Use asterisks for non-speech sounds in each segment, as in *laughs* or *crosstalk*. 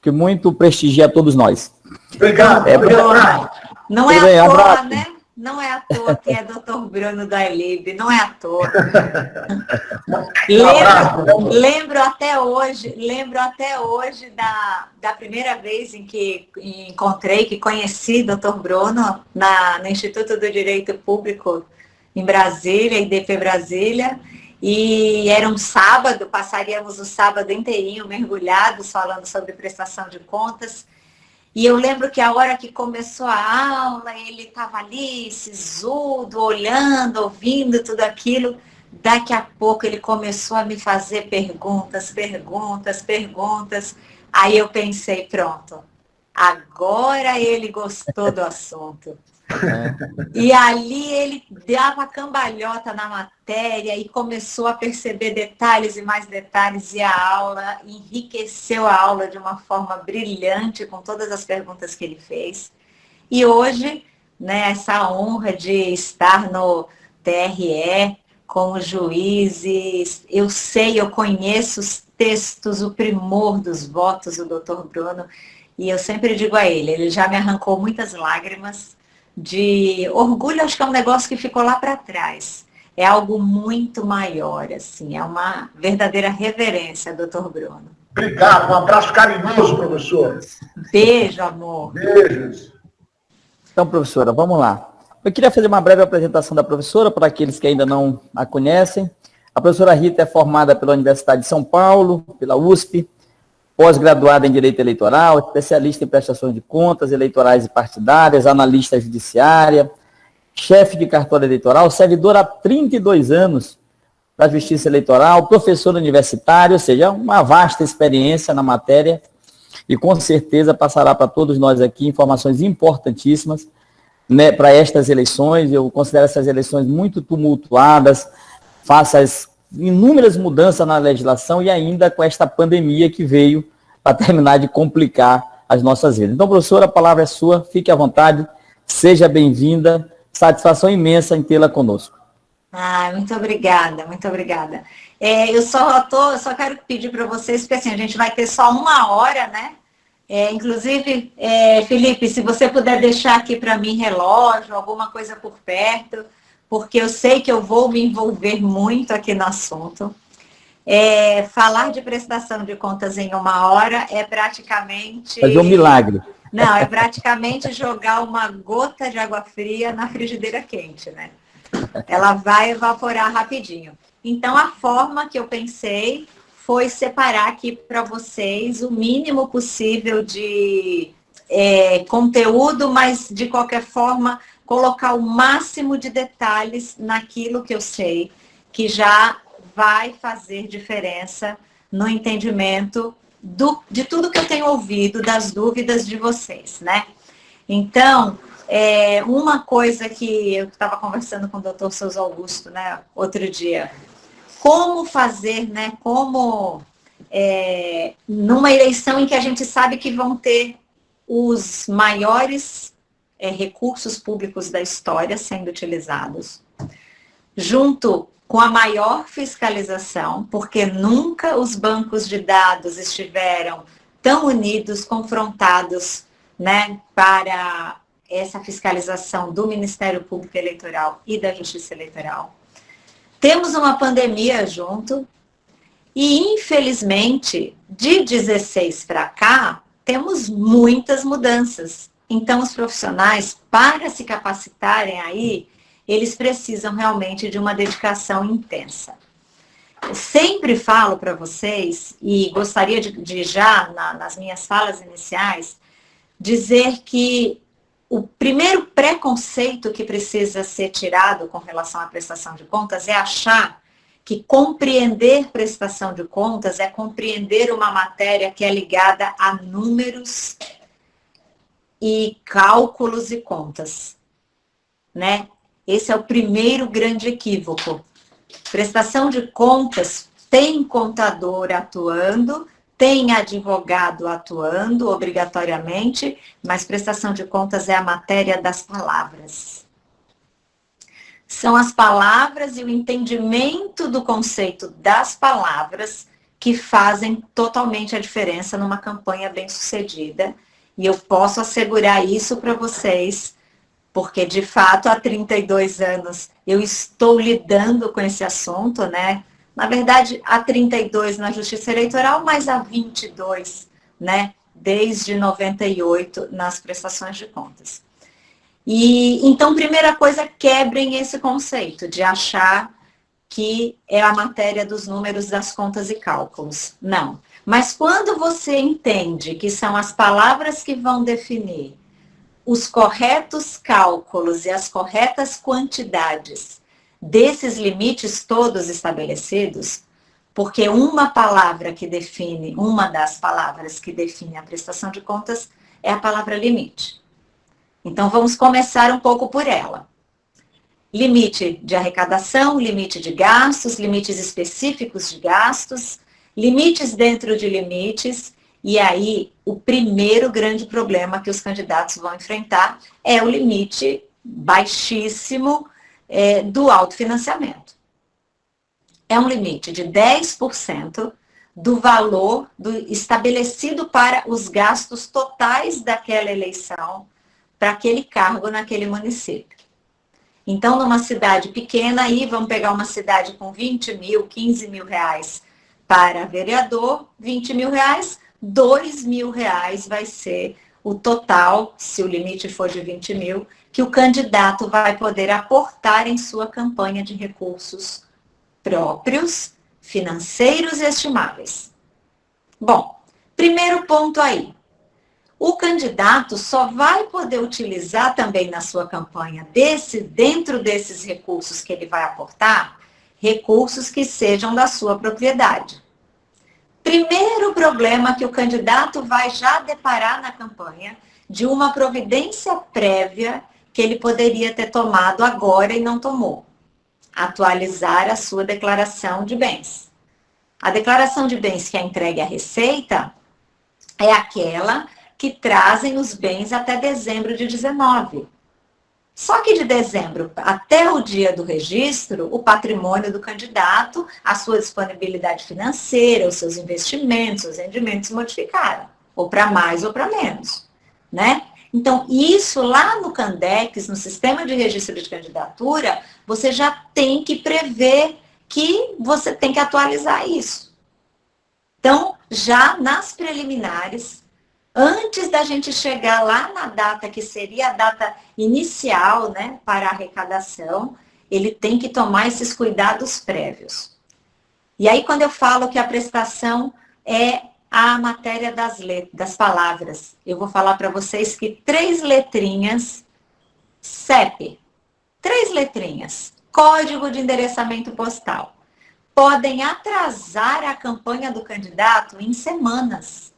que muito prestigia a todos nós. Obrigado. É, Bruno. Não é à toa, né? Não é à toa que é Dr. Bruno da Elib, não é à toa. *laughs* lembro, lembro, até hoje, lembro até hoje da, da primeira vez em que encontrei, que conheci Dr. Bruno na, no Instituto do Direito Público em Brasília, IDP Brasília, e era um sábado, passaríamos o sábado inteirinho mergulhados falando sobre prestação de contas. E eu lembro que a hora que começou a aula, ele estava ali, sisudo, olhando, ouvindo tudo aquilo. Daqui a pouco ele começou a me fazer perguntas, perguntas, perguntas. Aí eu pensei, pronto, agora ele gostou do assunto. E ali ele dava cambalhota na matéria e começou a perceber detalhes e mais detalhes e a aula enriqueceu a aula de uma forma brilhante com todas as perguntas que ele fez. E hoje, né, essa honra de estar no TRE com os juízes, eu sei, eu conheço os textos, o primor dos votos do doutor Bruno, e eu sempre digo a ele, ele já me arrancou muitas lágrimas, de orgulho, acho que é um negócio que ficou lá para trás. É algo muito maior, assim, é uma verdadeira reverência, doutor Bruno. Obrigado, um abraço carinhoso, professor. Beijo, amor. Beijos. Então, professora, vamos lá. Eu queria fazer uma breve apresentação da professora, para aqueles que ainda não a conhecem. A professora Rita é formada pela Universidade de São Paulo, pela USP, pós-graduada em Direito Eleitoral, especialista em prestações de contas eleitorais e partidárias, analista judiciária, chefe de cartório eleitoral, servidora há 32 anos da Justiça Eleitoral, professor universitário, ou seja, uma vasta experiência na matéria e com certeza passará para todos nós aqui informações importantíssimas né, para estas eleições. Eu considero essas eleições muito tumultuadas, faças inúmeras mudanças na legislação e ainda com esta pandemia que veio para terminar de complicar as nossas vidas. Então, professora, a palavra é sua, fique à vontade, seja bem-vinda, satisfação imensa em tê-la conosco. Ah, muito obrigada, muito obrigada. É, eu só tô, só quero pedir para vocês, porque assim, a gente vai ter só uma hora, né? É, inclusive, é, Felipe, se você puder deixar aqui para mim relógio, alguma coisa por perto, porque eu sei que eu vou me envolver muito aqui no assunto. É, falar de prestação de contas em uma hora é praticamente... Fazer um milagre. Não, é praticamente jogar uma gota de água fria na frigideira quente, né? Ela vai evaporar rapidinho. Então, a forma que eu pensei foi separar aqui para vocês o mínimo possível de é, conteúdo, mas de qualquer forma colocar o máximo de detalhes naquilo que eu sei, que já vai fazer diferença no entendimento do, de tudo que eu tenho ouvido, das dúvidas de vocês, né? Então, é, uma coisa que eu estava conversando com o doutor Souza Augusto, né, outro dia, como fazer, né, como é, numa eleição em que a gente sabe que vão ter os maiores é, recursos públicos da história sendo utilizados, junto com a maior fiscalização, porque nunca os bancos de dados estiveram tão unidos, confrontados né, para essa fiscalização do Ministério Público Eleitoral e da Justiça Eleitoral. Temos uma pandemia junto e, infelizmente, de 16 para cá, temos muitas mudanças. Então, os profissionais, para se capacitarem aí, eles precisam realmente de uma dedicação intensa. Eu sempre falo para vocês, e gostaria de, de já, na, nas minhas falas iniciais, dizer que o primeiro preconceito que precisa ser tirado com relação à prestação de contas é achar que compreender prestação de contas é compreender uma matéria que é ligada a números e cálculos e contas, né? Esse é o primeiro grande equívoco. Prestação de contas tem contador atuando, tem advogado atuando obrigatoriamente, mas prestação de contas é a matéria das palavras. São as palavras e o entendimento do conceito das palavras que fazem totalmente a diferença numa campanha bem sucedida. E eu posso assegurar isso para vocês, porque de fato há 32 anos eu estou lidando com esse assunto, né? Na verdade, há 32 na Justiça Eleitoral, mas há 22, né? Desde 98 nas prestações de contas. E então, primeira coisa, quebrem esse conceito de achar que é a matéria dos números das contas e cálculos. Não. Mas quando você entende que são as palavras que vão definir os corretos cálculos e as corretas quantidades desses limites todos estabelecidos, porque uma palavra que define, uma das palavras que define a prestação de contas é a palavra limite. Então, vamos começar um pouco por ela. Limite de arrecadação, limite de gastos, limites específicos de gastos, limites dentro de limites, e aí o primeiro grande problema que os candidatos vão enfrentar é o limite baixíssimo é, do autofinanciamento. É um limite de 10% do valor do, estabelecido para os gastos totais daquela eleição para aquele cargo naquele município. Então, numa cidade pequena, aí vamos pegar uma cidade com 20 mil, 15 mil reais para vereador, 20 mil reais, 2 mil reais vai ser o total, se o limite for de 20 mil, que o candidato vai poder aportar em sua campanha de recursos próprios, financeiros e estimáveis. Bom, primeiro ponto aí, o candidato só vai poder utilizar também na sua campanha, desse, dentro desses recursos que ele vai aportar, recursos que sejam da sua propriedade. Primeiro problema que o candidato vai já deparar na campanha de uma providência prévia que ele poderia ter tomado agora e não tomou. Atualizar a sua declaração de bens. A declaração de bens que é entregue à Receita é aquela que trazem os bens até dezembro de 19. Só que de dezembro até o dia do registro, o patrimônio do candidato, a sua disponibilidade financeira, os seus investimentos, os rendimentos modificaram, ou para mais ou para menos, né? Então, isso lá no Candex, no sistema de registro de candidatura, você já tem que prever que você tem que atualizar isso. Então, já nas preliminares, antes da gente chegar lá na data que seria a data inicial né, para a arrecadação, ele tem que tomar esses cuidados prévios. E aí, quando eu falo que a prestação é a matéria das, das palavras, eu vou falar para vocês que três letrinhas, CEP, três letrinhas, Código de Endereçamento Postal, podem atrasar a campanha do candidato em semanas.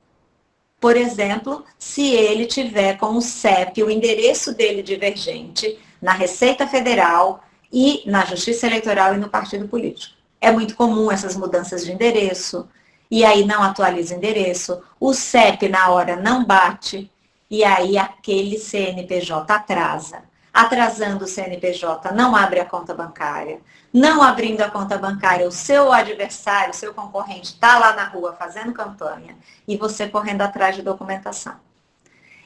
Por exemplo, se ele tiver com o CEP o endereço dele divergente na Receita Federal e na Justiça Eleitoral e no partido político. É muito comum essas mudanças de endereço, e aí não atualiza o endereço, o CEP na hora não bate, e aí aquele CNPJ atrasa atrasando o CNPJ, não abre a conta bancária. Não abrindo a conta bancária, o seu adversário, o seu concorrente está lá na rua fazendo campanha e você correndo atrás de documentação.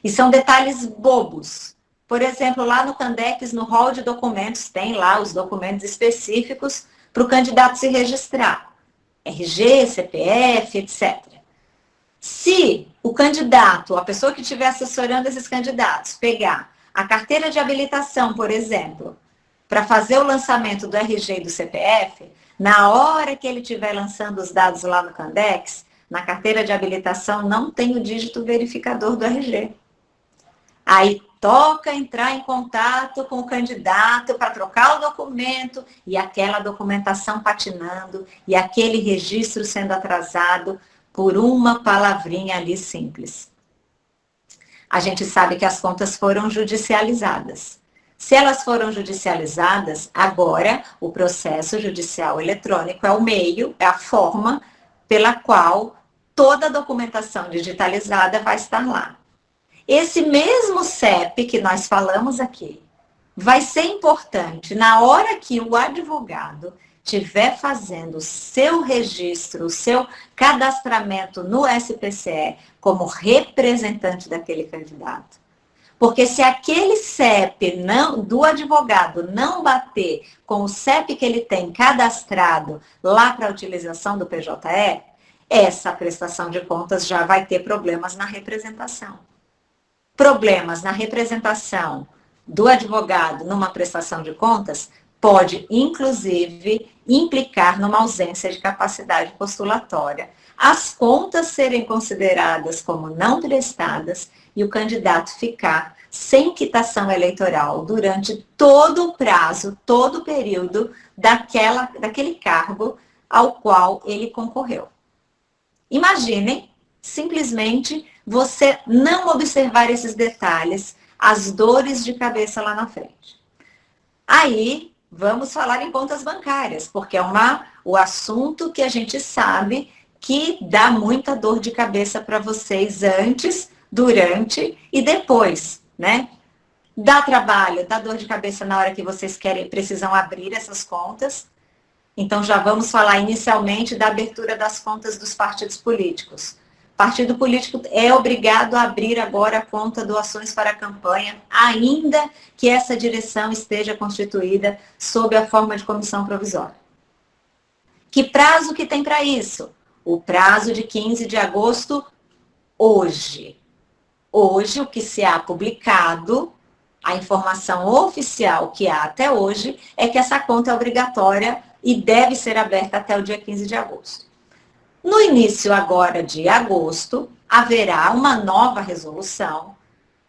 E são detalhes bobos. Por exemplo, lá no Candex, no hall de documentos, tem lá os documentos específicos para o candidato se registrar. RG, CPF, etc. Se o candidato, a pessoa que estiver assessorando esses candidatos, pegar a carteira de habilitação, por exemplo, para fazer o lançamento do RG e do CPF, na hora que ele estiver lançando os dados lá no Candex, na carteira de habilitação não tem o dígito verificador do RG. Aí toca entrar em contato com o candidato para trocar o documento e aquela documentação patinando e aquele registro sendo atrasado por uma palavrinha ali simples a gente sabe que as contas foram judicializadas. Se elas foram judicializadas, agora o processo judicial eletrônico é o meio, é a forma pela qual toda a documentação digitalizada vai estar lá. Esse mesmo CEP que nós falamos aqui vai ser importante na hora que o advogado tiver fazendo o seu registro, o seu cadastramento no SPCE como representante daquele candidato. Porque se aquele CEP não, do advogado não bater com o CEP que ele tem cadastrado lá para a utilização do PJE, essa prestação de contas já vai ter problemas na representação. Problemas na representação do advogado numa prestação de contas pode, inclusive, implicar numa ausência de capacidade postulatória, as contas serem consideradas como não prestadas e o candidato ficar sem quitação eleitoral durante todo o prazo, todo o período daquela, daquele cargo ao qual ele concorreu. Imaginem, simplesmente, você não observar esses detalhes, as dores de cabeça lá na frente. Aí, vamos falar em contas bancárias, porque é uma, o assunto que a gente sabe que dá muita dor de cabeça para vocês antes, durante e depois, né? Dá trabalho, dá dor de cabeça na hora que vocês querem, precisam abrir essas contas. Então já vamos falar inicialmente da abertura das contas dos partidos políticos. Partido político é obrigado a abrir agora a conta doações para a campanha, ainda que essa direção esteja constituída sob a forma de comissão provisória. Que prazo que tem para isso? O prazo de 15 de agosto, hoje. Hoje, o que se há publicado, a informação oficial que há até hoje, é que essa conta é obrigatória e deve ser aberta até o dia 15 de agosto. No início agora de agosto, haverá uma nova resolução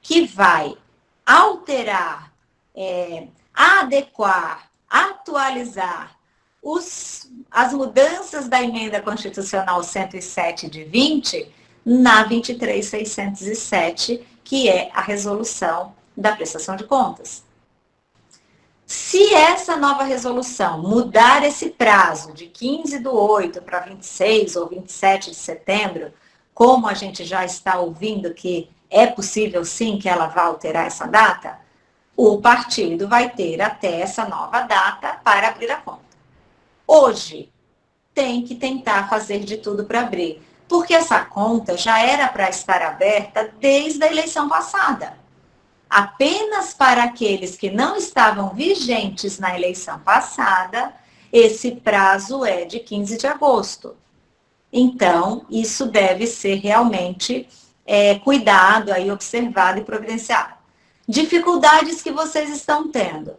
que vai alterar, é, adequar, atualizar os, as mudanças da emenda constitucional 107 de 20 na 23607, que é a resolução da prestação de contas. Se essa nova resolução mudar esse prazo de 15 do 8 para 26 ou 27 de setembro, como a gente já está ouvindo que é possível sim que ela vá alterar essa data, o partido vai ter até essa nova data para abrir a conta. Hoje, tem que tentar fazer de tudo para abrir, porque essa conta já era para estar aberta desde a eleição passada apenas para aqueles que não estavam vigentes na eleição passada, esse prazo é de 15 de agosto. Então, isso deve ser realmente é, cuidado, aí, observado e providenciado. Dificuldades que vocês estão tendo.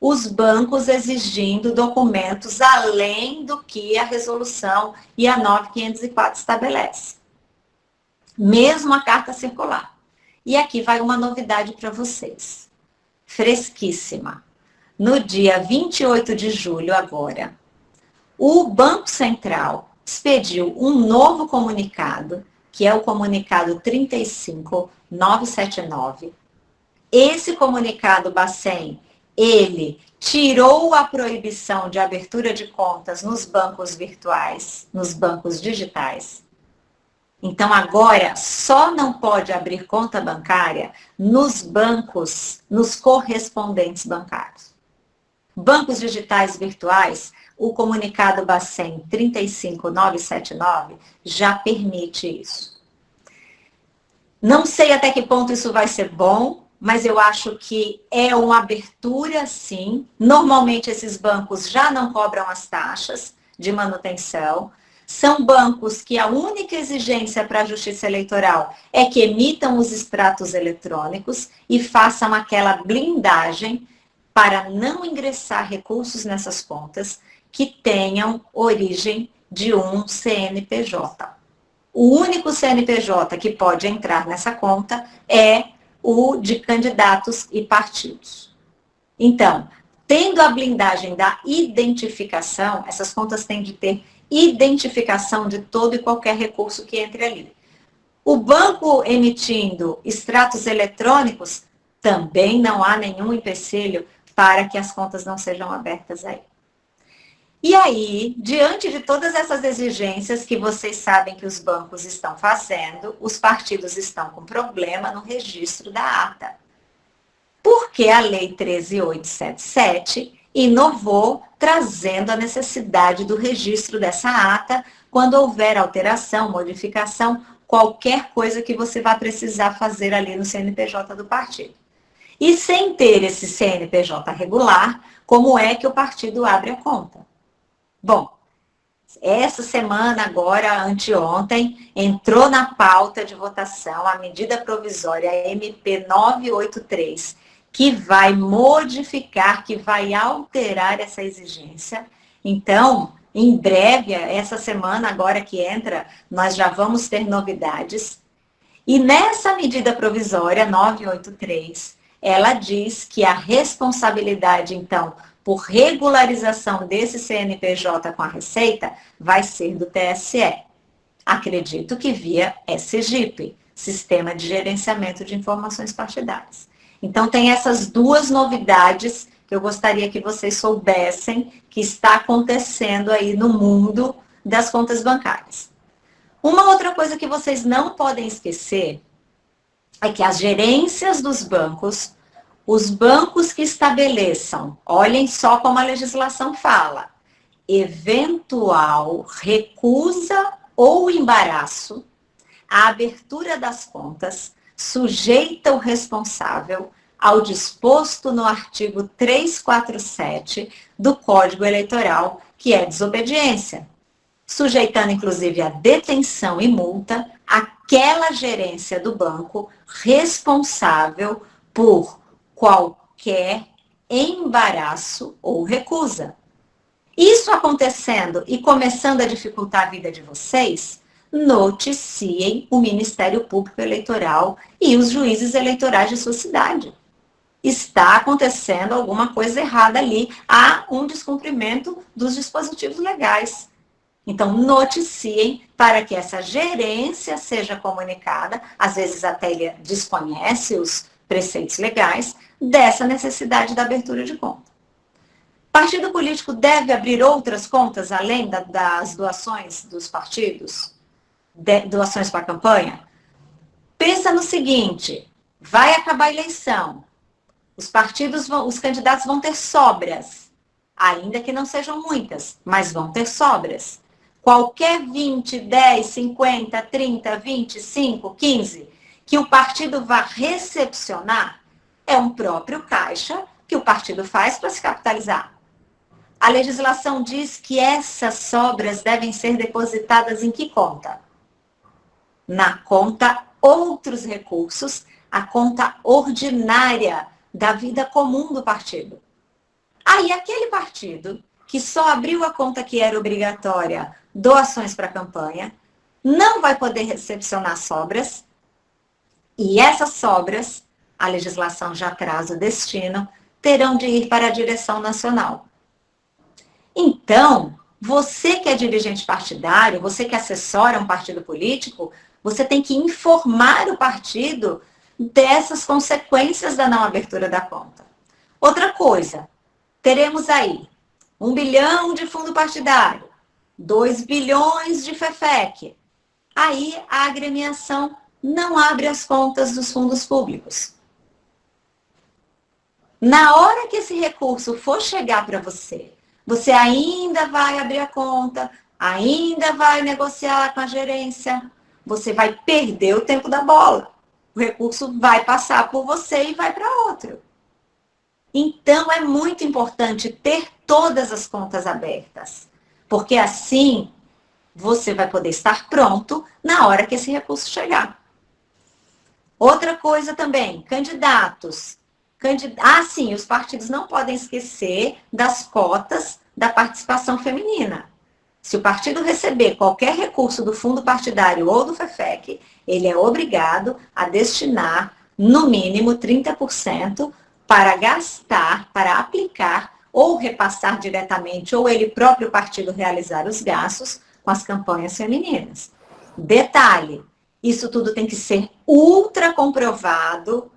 Os bancos exigindo documentos além do que a resolução e a 9504 estabelece. Mesmo a carta circular. E aqui vai uma novidade para vocês. Fresquíssima. No dia 28 de julho, agora, o Banco Central expediu um novo comunicado, que é o comunicado 35979. Esse comunicado, Bacen, ele tirou a proibição de abertura de contas nos bancos virtuais, nos bancos digitais, então, agora, só não pode abrir conta bancária nos bancos, nos correspondentes bancários. Bancos digitais virtuais, o comunicado Bacen 35979 já permite isso. Não sei até que ponto isso vai ser bom, mas eu acho que é uma abertura, sim. Normalmente, esses bancos já não cobram as taxas de manutenção, são bancos que a única exigência para a justiça eleitoral é que emitam os extratos eletrônicos e façam aquela blindagem para não ingressar recursos nessas contas que tenham origem de um CNPJ. O único CNPJ que pode entrar nessa conta é o de candidatos e partidos. Então, tendo a blindagem da identificação, essas contas têm de ter identificação de todo e qualquer recurso que entre ali. O banco emitindo extratos eletrônicos, também não há nenhum empecilho para que as contas não sejam abertas aí. E aí, diante de todas essas exigências que vocês sabem que os bancos estão fazendo, os partidos estão com problema no registro da ata. Porque a Lei 13877 inovou trazendo a necessidade do registro dessa ata quando houver alteração, modificação, qualquer coisa que você vá precisar fazer ali no CNPJ do partido. E sem ter esse CNPJ regular, como é que o partido abre a conta? Bom, essa semana, agora, anteontem, entrou na pauta de votação a medida provisória MP 983, que vai modificar, que vai alterar essa exigência. Então, em breve, essa semana agora que entra, nós já vamos ter novidades. E nessa medida provisória 983, ela diz que a responsabilidade, então, por regularização desse CNPJ com a Receita, vai ser do TSE. Acredito que via SGIP, Sistema de Gerenciamento de Informações Partidárias. Então, tem essas duas novidades que eu gostaria que vocês soubessem que está acontecendo aí no mundo das contas bancárias. Uma outra coisa que vocês não podem esquecer é que as gerências dos bancos, os bancos que estabeleçam, olhem só como a legislação fala, eventual recusa ou embaraço à abertura das contas, sujeita o responsável ao disposto no artigo 347 do Código Eleitoral, que é desobediência, sujeitando inclusive a detenção e multa aquela gerência do banco responsável por qualquer embaraço ou recusa. Isso acontecendo e começando a dificultar a vida de vocês, noticiem o Ministério Público Eleitoral e os juízes eleitorais de sua cidade está acontecendo alguma coisa errada ali, há um descumprimento dos dispositivos legais. Então, noticiem para que essa gerência seja comunicada, às vezes até ele desconhece os preceitos legais, dessa necessidade da abertura de conta. Partido político deve abrir outras contas além da, das doações dos partidos? De, doações para a campanha? Pensa no seguinte, vai acabar a eleição, os partidos, vão, os candidatos vão ter sobras, ainda que não sejam muitas, mas vão ter sobras. Qualquer 20, 10, 50, 30, 25, 15 que o partido vá recepcionar é um próprio caixa que o partido faz para se capitalizar. A legislação diz que essas sobras devem ser depositadas em que conta? Na conta outros recursos, a conta ordinária da vida comum do partido. Aí, aquele partido que só abriu a conta que era obrigatória doações para a campanha, não vai poder recepcionar sobras, e essas sobras, a legislação já traz o destino, terão de ir para a direção nacional. Então, você que é dirigente partidário, você que assessora um partido político, você tem que informar o partido dessas consequências da não abertura da conta. Outra coisa, teremos aí um bilhão de fundo partidário, 2 bilhões de FEFEC. Aí a agremiação não abre as contas dos fundos públicos. Na hora que esse recurso for chegar para você, você ainda vai abrir a conta, ainda vai negociar com a gerência, você vai perder o tempo da bola o recurso vai passar por você e vai para outro. Então, é muito importante ter todas as contas abertas, porque assim você vai poder estar pronto na hora que esse recurso chegar. Outra coisa também, candidatos. Candid... Ah, sim, os partidos não podem esquecer das cotas da participação feminina. Se o partido receber qualquer recurso do fundo partidário ou do FEFEC, ele é obrigado a destinar, no mínimo, 30% para gastar, para aplicar ou repassar diretamente, ou ele próprio partido realizar os gastos com as campanhas femininas. Detalhe, isso tudo tem que ser ultra comprovado,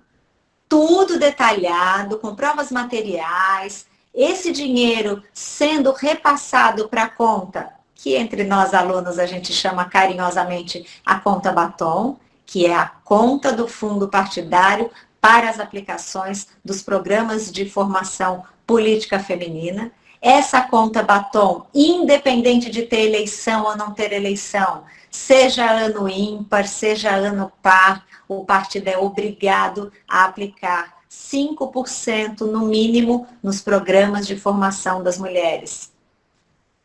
tudo detalhado, com provas materiais, esse dinheiro sendo repassado para a conta, que entre nós alunos a gente chama carinhosamente a conta batom, que é a conta do fundo partidário para as aplicações dos programas de formação política feminina. Essa conta batom, independente de ter eleição ou não ter eleição, seja ano ímpar, seja ano par, o partido é obrigado a aplicar 5% no mínimo nos programas de formação das mulheres.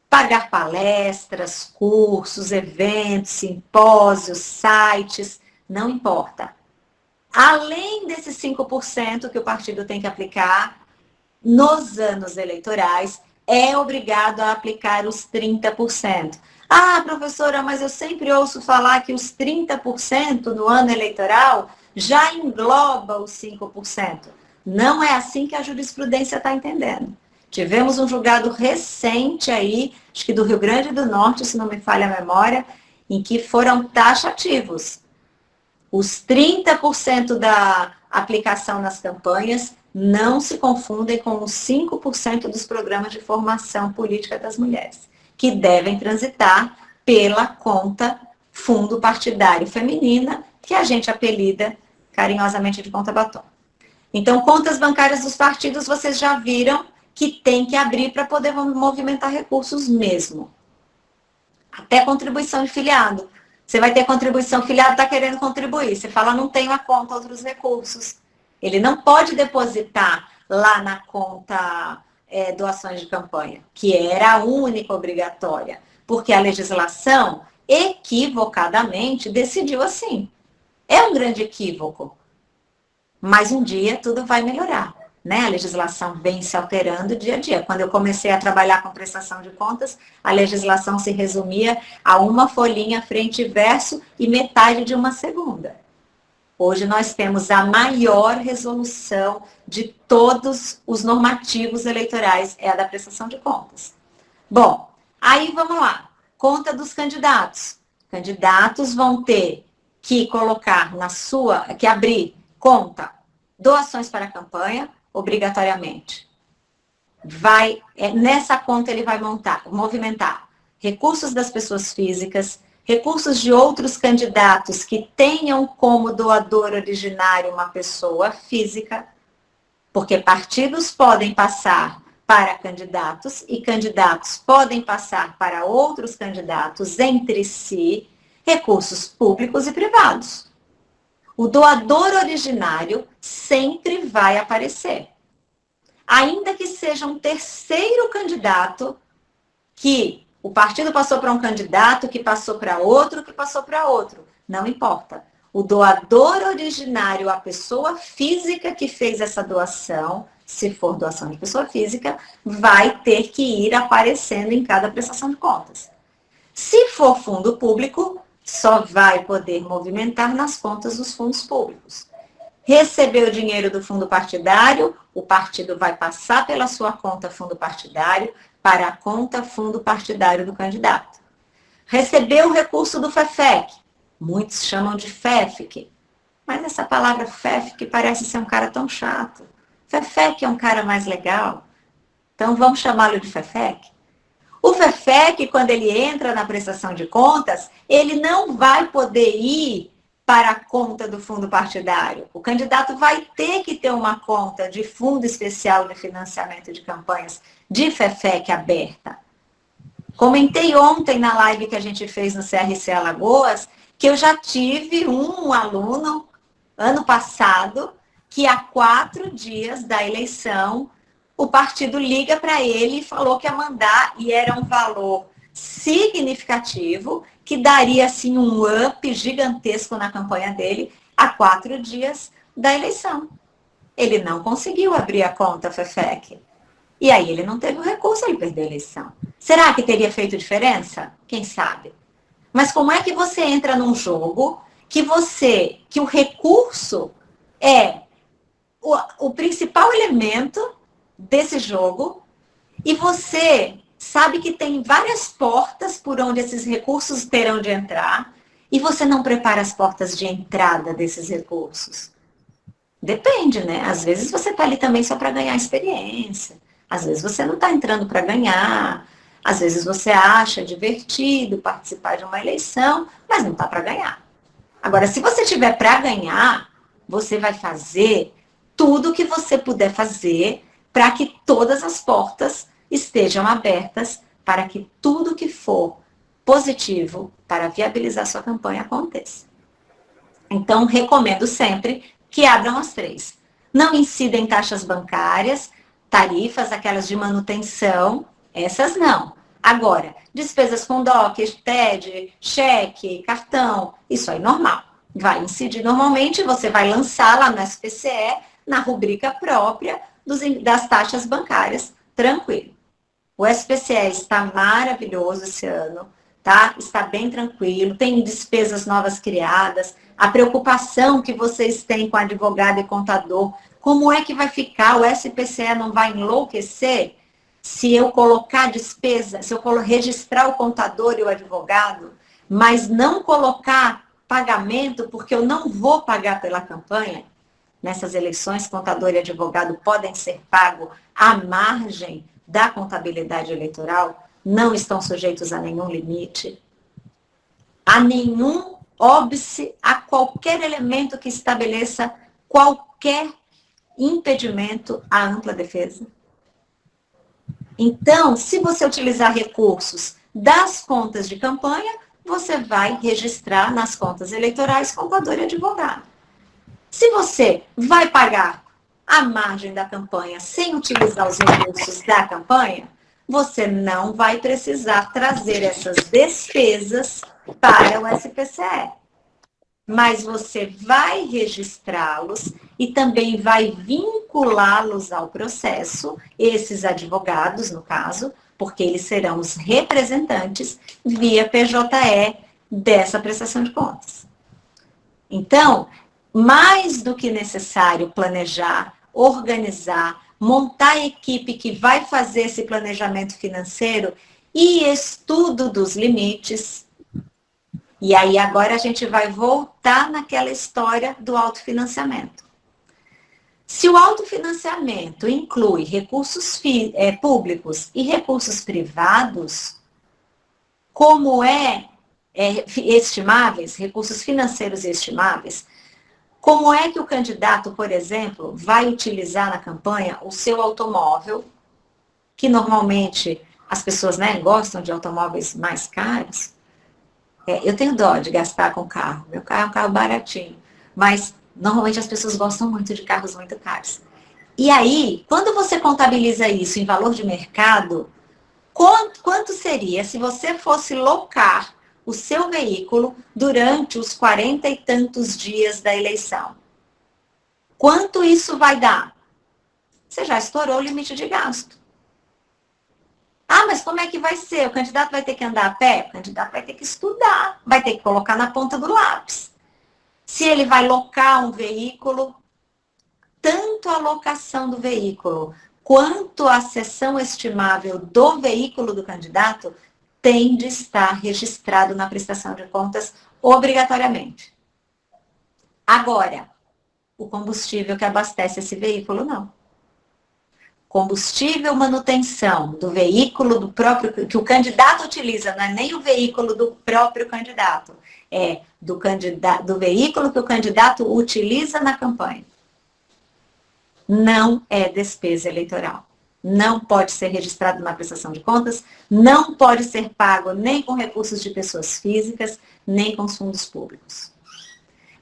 Pagar palestras, cursos, eventos, simpósios, sites, não importa. Além desses 5% que o partido tem que aplicar, nos anos eleitorais, é obrigado a aplicar os 30%. Ah, professora, mas eu sempre ouço falar que os 30% no ano eleitoral já engloba os 5%. Não é assim que a jurisprudência está entendendo. Tivemos um julgado recente aí, acho que do Rio Grande do Norte, se não me falha a memória, em que foram taxativos. Os 30% da aplicação nas campanhas não se confundem com os 5% dos programas de formação política das mulheres que devem transitar pela conta fundo partidário feminina, que a gente apelida carinhosamente de conta batom. Então, contas bancárias dos partidos, vocês já viram que tem que abrir para poder movimentar recursos mesmo. Até contribuição de filiado. Você vai ter contribuição, filiado está querendo contribuir. Você fala, não tenho a conta, outros recursos. Ele não pode depositar lá na conta é, doações de campanha, que era a única obrigatória, porque a legislação equivocadamente decidiu assim. É um grande equívoco. Mas um dia tudo vai melhorar. Né? A legislação vem se alterando dia a dia. Quando eu comecei a trabalhar com prestação de contas, a legislação se resumia a uma folhinha frente e verso e metade de uma segunda. Hoje nós temos a maior resolução de todos os normativos eleitorais, é a da prestação de contas. Bom, aí vamos lá. Conta dos candidatos. Candidatos vão ter que colocar na sua, que abrir conta doações para a campanha, obrigatoriamente. Vai, é, nessa conta ele vai montar, movimentar recursos das pessoas físicas, recursos de outros candidatos que tenham como doador originário uma pessoa física, porque partidos podem passar para candidatos e candidatos podem passar para outros candidatos entre si, recursos públicos e privados. O doador originário sempre vai aparecer. Ainda que seja um terceiro candidato que o partido passou para um candidato, que passou para outro, que passou para outro. Não importa. O doador originário, a pessoa física que fez essa doação, se for doação de pessoa física, vai ter que ir aparecendo em cada prestação de contas. Se for fundo público, só vai poder movimentar nas contas dos fundos públicos. Recebeu o dinheiro do fundo partidário, o partido vai passar pela sua conta fundo partidário, para a conta fundo partidário do candidato. Recebeu o recurso do FEFEC, muitos chamam de FEFIC, mas essa palavra FEFIC parece ser um cara tão chato. FEFEC é um cara mais legal, então vamos chamá-lo de FEFEC. O FEFEC, quando ele entra na prestação de contas, ele não vai poder ir para a conta do fundo partidário. O candidato vai ter que ter uma conta de fundo especial de financiamento de campanhas de FEFEC aberta. Comentei ontem na live que a gente fez no CRC Alagoas que eu já tive um aluno, ano passado, que há quatro dias da eleição, o partido liga para ele e falou que ia mandar, e era um valor significativo, que daria assim um up gigantesco na campanha dele, há quatro dias da eleição. Ele não conseguiu abrir a conta FEFEC. E aí ele não teve o recurso, ele perdeu a eleição. Será que teria feito diferença? Quem sabe? Mas como é que você entra num jogo que você, que o recurso é o, o principal elemento desse jogo e você sabe que tem várias portas por onde esses recursos terão de entrar e você não prepara as portas de entrada desses recursos? Depende, né? Às vezes você está ali também só para ganhar experiência. Às vezes você não está entrando para ganhar, às vezes você acha divertido participar de uma eleição, mas não está para ganhar. Agora, se você tiver para ganhar, você vai fazer tudo o que você puder fazer para que todas as portas estejam abertas para que tudo que for positivo para viabilizar sua campanha aconteça. Então, recomendo sempre que abram as três. Não incidem taxas bancárias, tarifas, aquelas de manutenção, essas não. Agora, despesas com DOC, TED, cheque, cartão, isso aí é normal. Vai incidir normalmente, você vai lançar lá no SPCE, na rubrica própria dos, das taxas bancárias, tranquilo. O SPCE está maravilhoso esse ano, tá? Está bem tranquilo, tem despesas novas criadas, a preocupação que vocês têm com advogado e contador, como é que vai ficar? O SPCE não vai enlouquecer se eu colocar despesa, se eu registrar o contador e o advogado, mas não colocar pagamento, porque eu não vou pagar pela campanha? Nessas eleições, contador e advogado podem ser pagos à margem da contabilidade eleitoral, não estão sujeitos a nenhum limite, a nenhum óbice, a qualquer elemento que estabeleça qualquer impedimento à ampla defesa. Então, se você utilizar recursos das contas de campanha, você vai registrar nas contas eleitorais contador e advogado. Se você vai pagar a margem da campanha sem utilizar os recursos da campanha, você não vai precisar trazer essas despesas para o SPCE mas você vai registrá-los e também vai vinculá-los ao processo, esses advogados, no caso, porque eles serão os representantes via PJE dessa prestação de contas. Então, mais do que necessário planejar, organizar, montar a equipe que vai fazer esse planejamento financeiro e estudo dos limites, e aí agora a gente vai voltar naquela história do autofinanciamento. Se o autofinanciamento inclui recursos é, públicos e recursos privados, como é, é estimáveis, recursos financeiros estimáveis, como é que o candidato, por exemplo, vai utilizar na campanha o seu automóvel, que normalmente as pessoas né, gostam de automóveis mais caros, é, eu tenho dó de gastar com carro. Meu carro é um carro baratinho. Mas normalmente as pessoas gostam muito de carros muito caros. E aí, quando você contabiliza isso em valor de mercado, quanto, quanto seria se você fosse locar o seu veículo durante os quarenta e tantos dias da eleição? Quanto isso vai dar? Você já estourou o limite de gasto. Ah, mas como é que vai ser? O candidato vai ter que andar a pé? O candidato vai ter que estudar, vai ter que colocar na ponta do lápis. Se ele vai locar um veículo, tanto a locação do veículo quanto a sessão estimável do veículo do candidato tem de estar registrado na prestação de contas obrigatoriamente. Agora, o combustível que abastece esse veículo, não combustível, manutenção do veículo do próprio que o candidato utiliza, não é nem o veículo do próprio candidato, é do candidato do veículo que o candidato utiliza na campanha. Não é despesa eleitoral. Não pode ser registrado na prestação de contas, não pode ser pago nem com recursos de pessoas físicas, nem com fundos públicos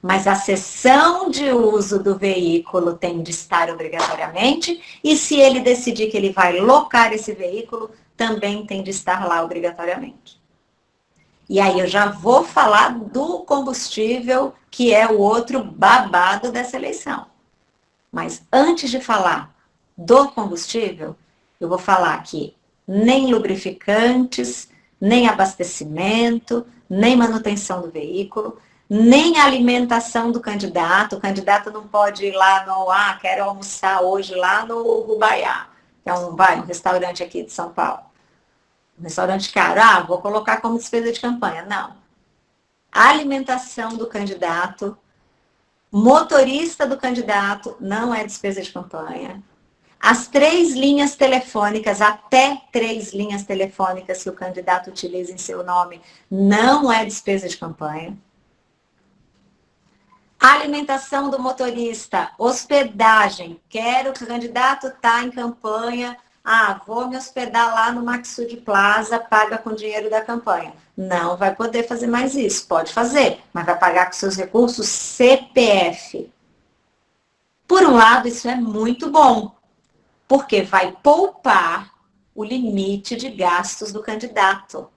mas a sessão de uso do veículo tem de estar obrigatoriamente, e se ele decidir que ele vai locar esse veículo, também tem de estar lá obrigatoriamente. E aí eu já vou falar do combustível, que é o outro babado dessa eleição. Mas antes de falar do combustível, eu vou falar que nem lubrificantes, nem abastecimento, nem manutenção do veículo, nem alimentação do candidato. O candidato não pode ir lá no, ah, quero almoçar hoje lá no Rubaiá, que é um, vai, um restaurante aqui de São Paulo. Restaurante caro, ah, vou colocar como despesa de campanha. Não. A alimentação do candidato, motorista do candidato, não é despesa de campanha. As três linhas telefônicas, até três linhas telefônicas que o candidato utiliza em seu nome, não é despesa de campanha. Alimentação do motorista, hospedagem. Quero que o candidato está em campanha. Ah, vou me hospedar lá no Maxud Plaza, paga com dinheiro da campanha. Não vai poder fazer mais isso. Pode fazer, mas vai pagar com seus recursos CPF. Por um lado, isso é muito bom, porque vai poupar o limite de gastos do candidato.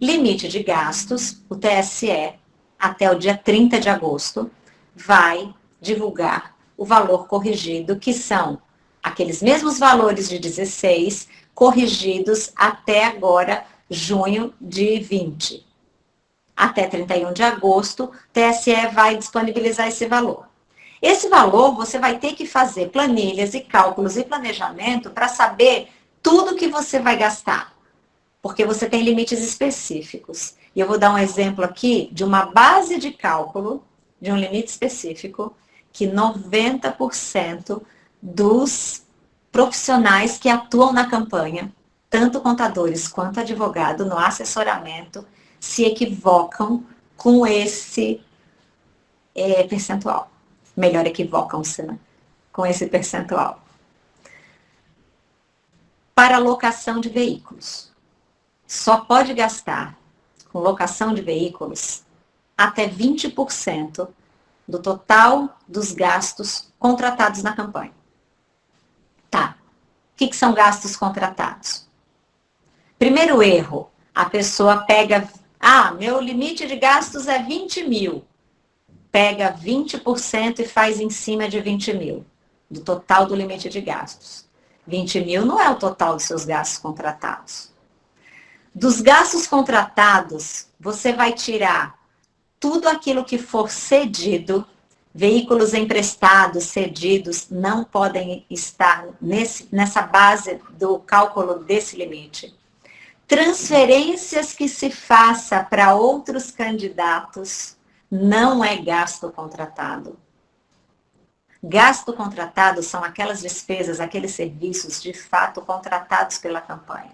Limite de gastos, o TSE, até o dia 30 de agosto, vai divulgar o valor corrigido, que são aqueles mesmos valores de 16, corrigidos até agora, junho de 20. Até 31 de agosto, TSE vai disponibilizar esse valor. Esse valor você vai ter que fazer planilhas e cálculos e planejamento para saber tudo que você vai gastar, porque você tem limites específicos. E eu vou dar um exemplo aqui de uma base de cálculo, de um limite específico, que 90% dos profissionais que atuam na campanha, tanto contadores quanto advogado no assessoramento, se equivocam com esse é, percentual melhor equivocam-se né? com esse percentual. Para locação de veículos. Só pode gastar com locação de veículos até 20% do total dos gastos contratados na campanha. Tá. O que, que são gastos contratados? Primeiro erro, a pessoa pega, ah, meu limite de gastos é 20 mil pega 20% e faz em cima de 20 mil, do total do limite de gastos. 20 mil não é o total dos seus gastos contratados. Dos gastos contratados, você vai tirar tudo aquilo que for cedido, veículos emprestados, cedidos, não podem estar nesse, nessa base do cálculo desse limite. Transferências que se faça para outros candidatos, não é gasto contratado. Gasto contratado são aquelas despesas, aqueles serviços de fato contratados pela campanha.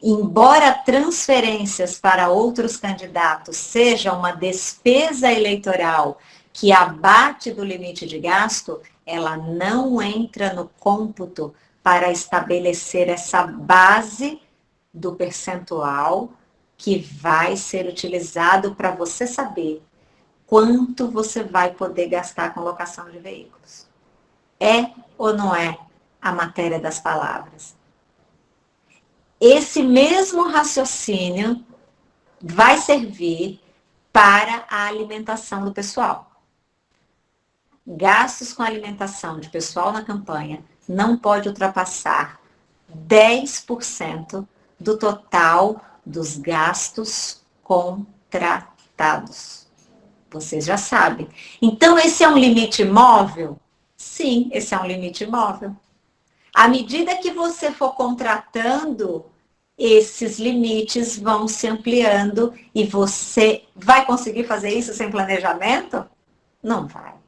Embora transferências para outros candidatos seja uma despesa eleitoral que abate do limite de gasto, ela não entra no cômputo para estabelecer essa base do percentual que vai ser utilizado para você saber quanto você vai poder gastar com locação de veículos. É ou não é a matéria das palavras? Esse mesmo raciocínio vai servir para a alimentação do pessoal. Gastos com alimentação de pessoal na campanha não pode ultrapassar 10% do total dos gastos contratados. Vocês já sabem. Então, esse é um limite móvel? Sim, esse é um limite móvel. À medida que você for contratando, esses limites vão se ampliando e você vai conseguir fazer isso sem planejamento? Não vai.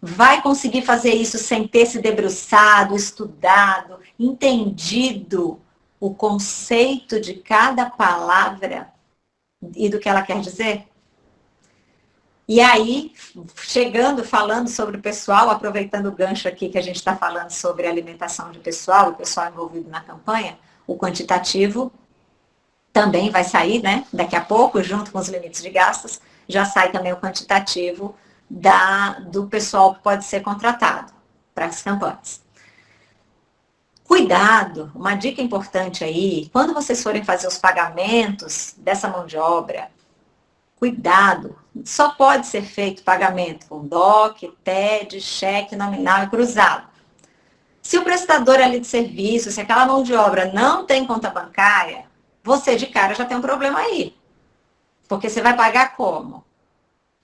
Vai conseguir fazer isso sem ter se debruçado, estudado, entendido o conceito de cada palavra e do que ela quer dizer? E aí, chegando, falando sobre o pessoal, aproveitando o gancho aqui que a gente está falando sobre alimentação de pessoal, o pessoal envolvido na campanha, o quantitativo também vai sair, né? Daqui a pouco, junto com os limites de gastos, já sai também o quantitativo da, do pessoal que pode ser contratado para as campanhas. Cuidado, uma dica importante aí, quando vocês forem fazer os pagamentos dessa mão de obra, Cuidado, só pode ser feito pagamento com DOC, TED, cheque nominal e cruzado. Se o prestador ali de serviço, se aquela mão de obra não tem conta bancária, você de cara já tem um problema aí. Porque você vai pagar como?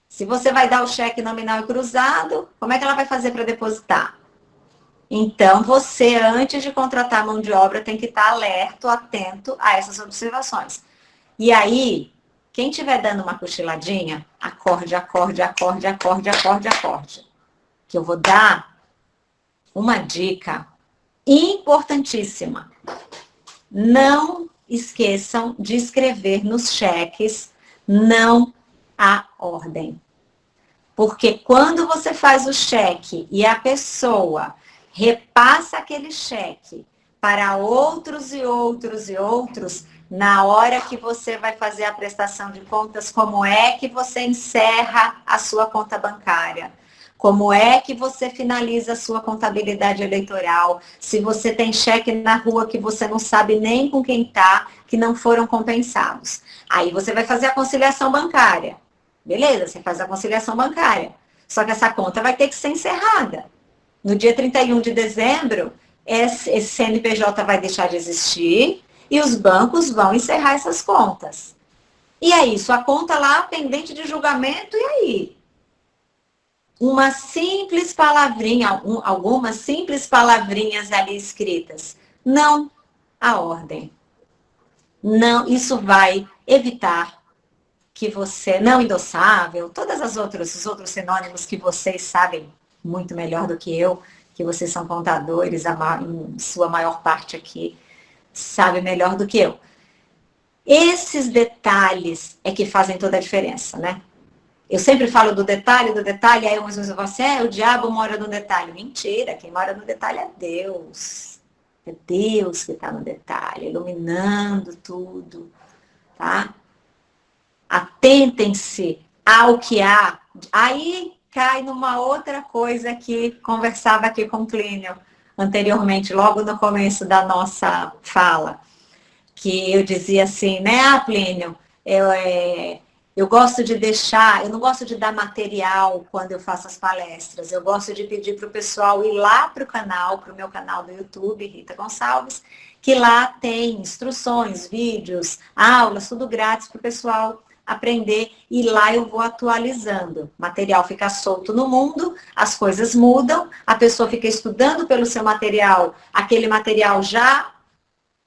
Se você vai dar o cheque nominal e cruzado, como é que ela vai fazer para depositar? Então, você, antes de contratar mão de obra, tem que estar alerta, atento a essas observações. E aí, quem estiver dando uma cochiladinha, acorde, acorde, acorde, acorde, acorde, acorde. Que eu vou dar uma dica importantíssima. Não esqueçam de escrever nos cheques não a ordem. Porque quando você faz o cheque e a pessoa repassa aquele cheque para outros e outros e outros, na hora que você vai fazer a prestação de contas, como é que você encerra a sua conta bancária? Como é que você finaliza a sua contabilidade eleitoral? Se você tem cheque na rua que você não sabe nem com quem está, que não foram compensados. Aí você vai fazer a conciliação bancária. Beleza, você faz a conciliação bancária. Só que essa conta vai ter que ser encerrada. No dia 31 de dezembro, esse CNPJ vai deixar de existir e os bancos vão encerrar essas contas. E aí, sua conta lá pendente de julgamento, e aí? Uma simples palavrinha, algumas simples palavrinhas ali escritas. Não a ordem. Não, isso vai evitar que você, não endossável, todas as outras, os outros sinônimos que vocês sabem muito melhor do que eu, que vocês são contadores, a, em sua maior parte aqui sabe melhor do que eu. Esses detalhes é que fazem toda a diferença, né? Eu sempre falo do detalhe, do detalhe, aí umas vezes você, é, o diabo mora no detalhe. Mentira, quem mora no detalhe é Deus. É Deus que está no detalhe, iluminando tudo, tá? Atentem-se ao que há. Aí cai numa outra coisa que conversava aqui com o Clínio anteriormente, logo no começo da nossa fala, que eu dizia assim, né, ah, Plínio, eu, é, eu gosto de deixar, eu não gosto de dar material quando eu faço as palestras, eu gosto de pedir para o pessoal ir lá para o canal, para o meu canal do YouTube, Rita Gonçalves, que lá tem instruções, vídeos, aulas, tudo grátis para o pessoal aprender e lá eu vou atualizando. Material fica solto no mundo, as coisas mudam, a pessoa fica estudando pelo seu material, aquele material já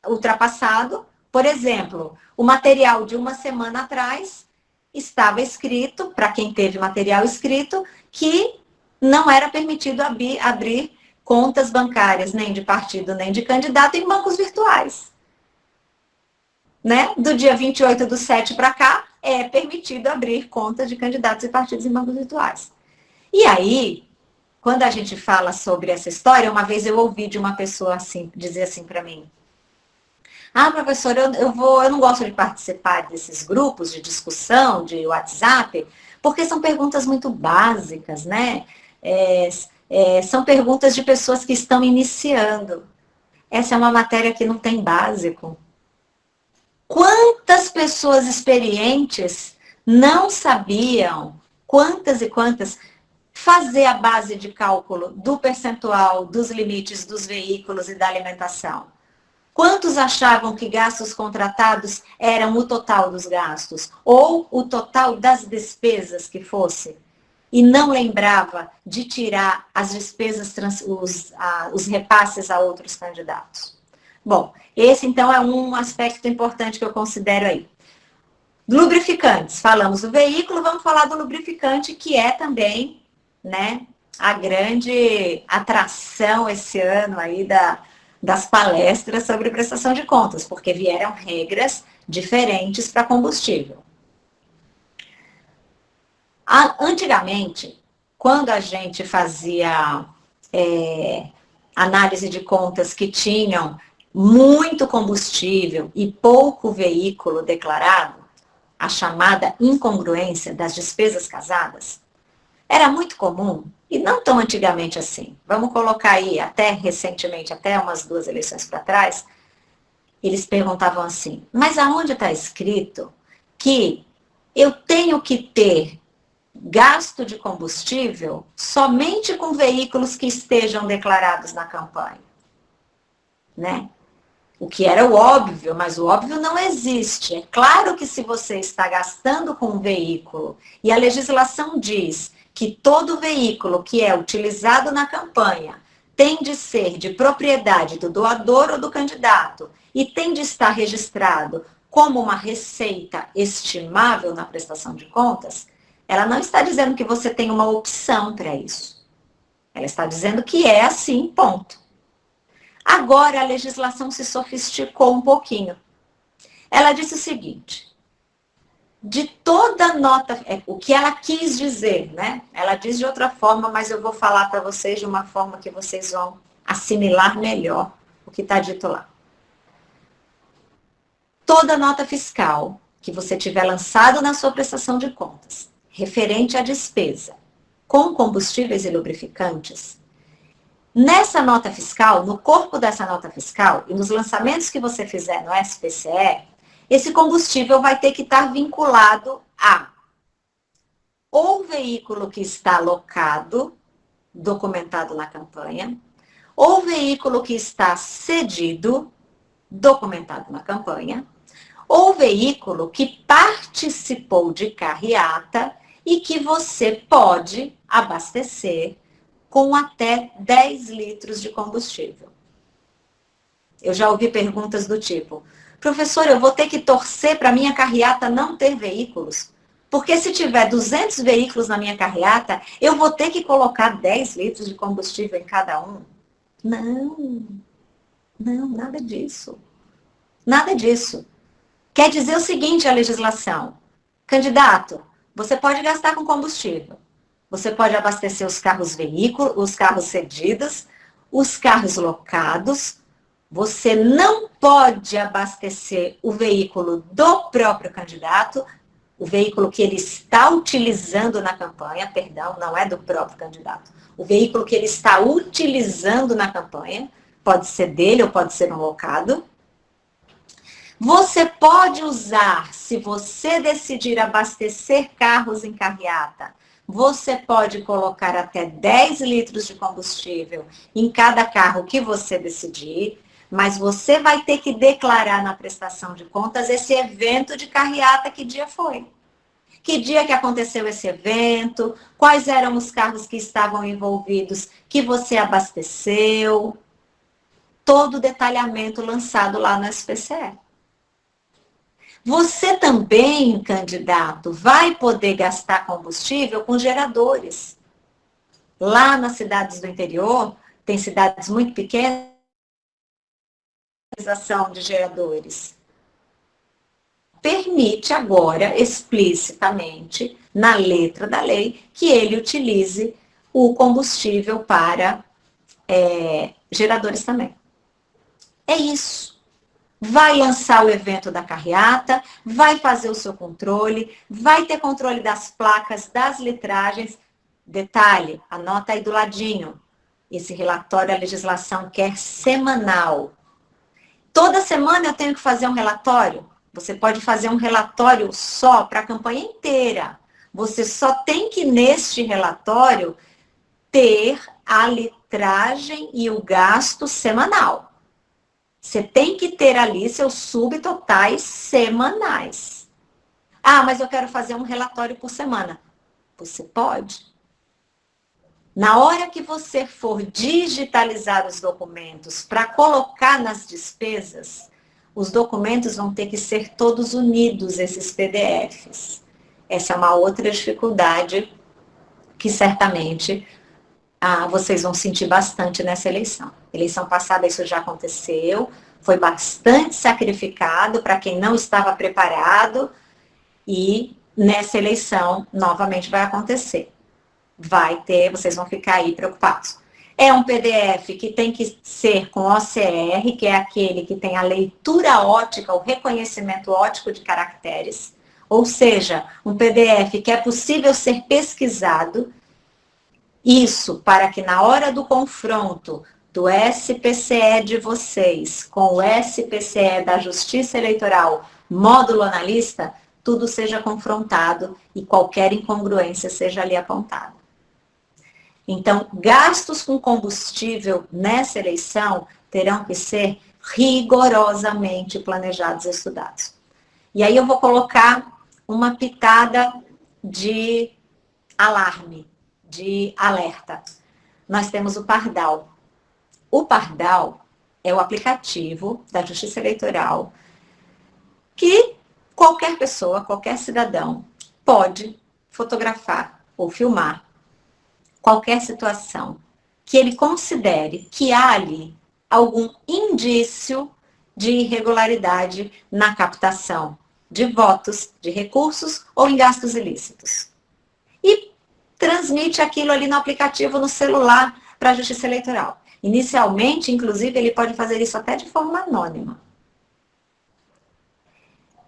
ultrapassado. Por exemplo, o material de uma semana atrás estava escrito, para quem teve material escrito, que não era permitido abrir, abrir contas bancárias, nem de partido, nem de candidato, em bancos virtuais. Né? Do dia 28 do 7 para cá, é permitido abrir contas de candidatos e partidos em bancos virtuais. E aí, quando a gente fala sobre essa história, uma vez eu ouvi de uma pessoa assim, dizer assim para mim, ah, professor, eu, eu, vou, eu não gosto de participar desses grupos de discussão, de WhatsApp, porque são perguntas muito básicas, né? É, é, são perguntas de pessoas que estão iniciando. Essa é uma matéria que não tem básico. Quantas pessoas experientes não sabiam, quantas e quantas, fazer a base de cálculo do percentual dos limites dos veículos e da alimentação? Quantos achavam que gastos contratados eram o total dos gastos? Ou o total das despesas que fosse? E não lembrava de tirar as despesas, os, a, os repasses a outros candidatos? Bom, esse então é um aspecto importante que eu considero aí. Lubrificantes, falamos do veículo, vamos falar do lubrificante, que é também, né, a grande atração esse ano aí da, das palestras sobre prestação de contas, porque vieram regras diferentes para combustível. Antigamente, quando a gente fazia é, análise de contas que tinham muito combustível e pouco veículo declarado, a chamada incongruência das despesas casadas, era muito comum, e não tão antigamente assim. Vamos colocar aí, até recentemente, até umas duas eleições para trás, eles perguntavam assim, mas aonde está escrito que eu tenho que ter gasto de combustível somente com veículos que estejam declarados na campanha? Né? O que era o óbvio, mas o óbvio não existe. É claro que se você está gastando com um veículo e a legislação diz que todo veículo que é utilizado na campanha tem de ser de propriedade do doador ou do candidato e tem de estar registrado como uma receita estimável na prestação de contas, ela não está dizendo que você tem uma opção para isso. Ela está dizendo que é assim, ponto. Agora a legislação se sofisticou um pouquinho. Ela disse o seguinte: de toda nota, é, o que ela quis dizer, né? Ela diz de outra forma, mas eu vou falar para vocês de uma forma que vocês vão assimilar melhor o que está dito lá. Toda nota fiscal que você tiver lançado na sua prestação de contas, referente à despesa com combustíveis e lubrificantes, nessa nota fiscal, no corpo dessa nota fiscal e nos lançamentos que você fizer no SPCE, esse combustível vai ter que estar vinculado a ou veículo que está alocado, documentado na campanha, ou veículo que está cedido, documentado na campanha, ou veículo que participou de carreata e que você pode abastecer com até 10 litros de combustível. Eu já ouvi perguntas do tipo, professor, eu vou ter que torcer para minha carreata não ter veículos? Porque se tiver 200 veículos na minha carreata, eu vou ter que colocar 10 litros de combustível em cada um? Não, não, nada disso. Nada disso. Quer dizer o seguinte a legislação. Candidato, você pode gastar com combustível. Você pode abastecer os carros veículos, os carros cedidos, os carros locados. Você não pode abastecer o veículo do próprio candidato, o veículo que ele está utilizando na campanha, perdão, não é do próprio candidato. O veículo que ele está utilizando na campanha, pode ser dele ou pode ser um locado. Você pode usar, se você decidir abastecer carros em carreata, você pode colocar até 10 litros de combustível em cada carro que você decidir, mas você vai ter que declarar na prestação de contas esse evento de carreata, que dia foi. Que dia que aconteceu esse evento, quais eram os carros que estavam envolvidos que você abasteceu. Todo o detalhamento lançado lá no SPCE. Você também, candidato, vai poder gastar combustível com geradores. Lá nas cidades do interior, tem cidades muito pequenas, de geradores. Permite agora, explicitamente, na letra da lei, que ele utilize o combustível para é, geradores também. É isso vai lançar o evento da carreata, vai fazer o seu controle, vai ter controle das placas, das litragens. Detalhe, anota aí do ladinho. Esse relatório a legislação quer semanal. Toda semana eu tenho que fazer um relatório. Você pode fazer um relatório só para a campanha inteira. Você só tem que, neste relatório, ter a litragem e o gasto semanal. Você tem que ter ali seus subtotais semanais. Ah, mas eu quero fazer um relatório por semana. Você pode. Na hora que você for digitalizar os documentos para colocar nas despesas, os documentos vão ter que ser todos unidos, esses PDFs. Essa é uma outra dificuldade que certamente ah, vocês vão sentir bastante nessa eleição. Eleição passada isso já aconteceu, foi bastante sacrificado para quem não estava preparado e nessa eleição novamente vai acontecer. Vai ter, vocês vão ficar aí preocupados. É um PDF que tem que ser com OCR, que é aquele que tem a leitura ótica, o reconhecimento ótico de caracteres, ou seja, um PDF que é possível ser pesquisado isso para que na hora do confronto do SPCE de vocês com o SPCE da Justiça Eleitoral, módulo analista, tudo seja confrontado e qualquer incongruência seja ali apontada. Então, gastos com combustível nessa eleição terão que ser rigorosamente planejados e estudados. E aí eu vou colocar uma pitada de alarme de alerta. Nós temos o Pardal. O Pardal é o aplicativo da Justiça Eleitoral que qualquer pessoa, qualquer cidadão pode fotografar ou filmar qualquer situação que ele considere que há ali algum indício de irregularidade na captação de votos, de recursos ou em gastos ilícitos. E transmite aquilo ali no aplicativo, no celular, para a Justiça Eleitoral. Inicialmente, inclusive, ele pode fazer isso até de forma anônima.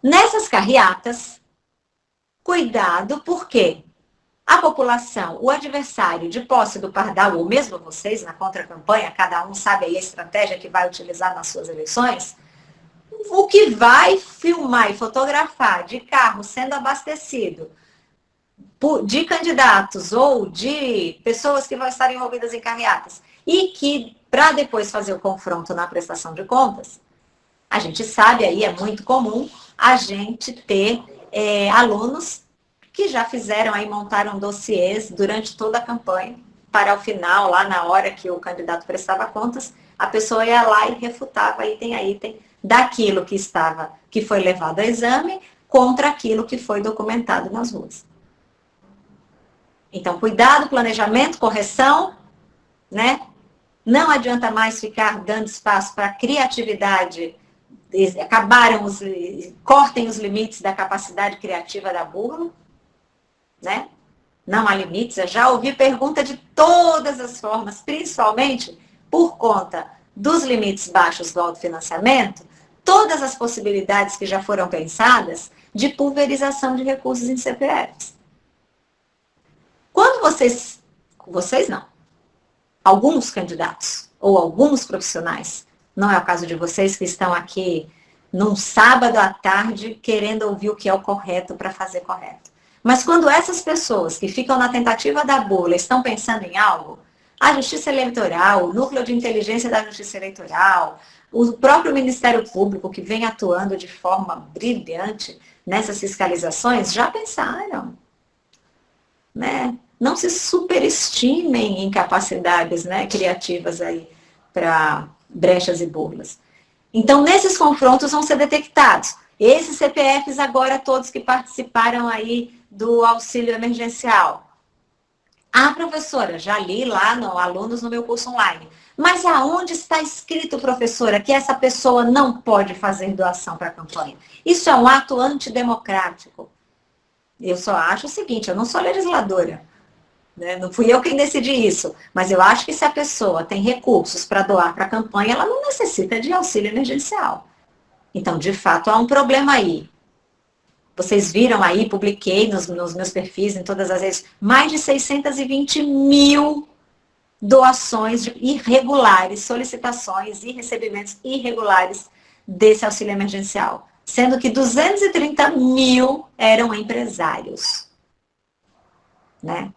Nessas carreatas, cuidado, porque a população, o adversário de posse do pardal, ou mesmo vocês na contra-campanha, cada um sabe aí a estratégia que vai utilizar nas suas eleições, o que vai filmar e fotografar de carro sendo abastecido de candidatos ou de pessoas que vão estar envolvidas em carreatas e que, para depois fazer o confronto na prestação de contas, a gente sabe aí, é muito comum a gente ter é, alunos que já fizeram aí, montaram dossiês durante toda a campanha, para o final, lá na hora que o candidato prestava contas, a pessoa ia lá e refutava item a item daquilo que estava, que foi levado ao exame, contra aquilo que foi documentado nas ruas. Então, cuidado, planejamento, correção, né? Não adianta mais ficar dando espaço para criatividade. Acabaram os, cortem os limites da capacidade criativa da burla, né? Não há limites. Eu já ouvi pergunta de todas as formas, principalmente por conta dos limites baixos do autofinanciamento, todas as possibilidades que já foram pensadas de pulverização de recursos em CPFs. Quando vocês, vocês não, alguns candidatos ou alguns profissionais, não é o caso de vocês que estão aqui num sábado à tarde querendo ouvir o que é o correto para fazer correto. Mas quando essas pessoas que ficam na tentativa da bula estão pensando em algo, a Justiça Eleitoral, o Núcleo de Inteligência da Justiça Eleitoral, o próprio Ministério Público, que vem atuando de forma brilhante nessas fiscalizações, já pensaram. Né? Não se superestimem em capacidades né, criativas aí para brechas e burlas. Então, nesses confrontos vão ser detectados. Esses CPFs agora, todos que participaram aí do auxílio emergencial. Ah, professora, já li lá no alunos no meu curso online. Mas aonde está escrito, professora, que essa pessoa não pode fazer doação para a campanha? Isso é um ato antidemocrático. Eu só acho o seguinte, eu não sou legisladora. Né? Não fui eu quem decidi isso. Mas eu acho que se a pessoa tem recursos para doar para a campanha, ela não necessita de auxílio emergencial. Então, de fato, há um problema aí. Vocês viram aí, publiquei nos, nos meus perfis, em todas as redes, mais de 620 mil doações irregulares, solicitações e recebimentos irregulares desse auxílio emergencial. Sendo que 230 mil eram empresários. Né?